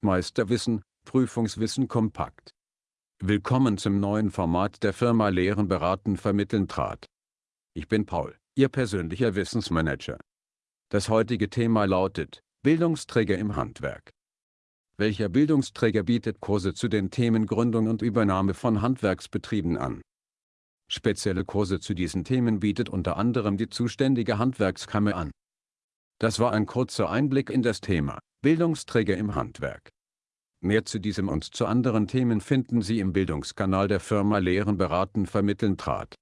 Meisterwissen, Prüfungswissen kompakt. Willkommen zum neuen Format der Firma Lehren beraten vermitteln trat. Ich bin Paul, Ihr persönlicher Wissensmanager. Das heutige Thema lautet, Bildungsträger im Handwerk. Welcher Bildungsträger bietet Kurse zu den Themen Gründung und Übernahme von Handwerksbetrieben an? Spezielle Kurse zu diesen Themen bietet unter anderem die zuständige Handwerkskammer an. Das war ein kurzer Einblick in das Thema, Bildungsträger im Handwerk. Mehr zu diesem und zu anderen Themen finden Sie im Bildungskanal der Firma Lehren beraten vermitteln trat.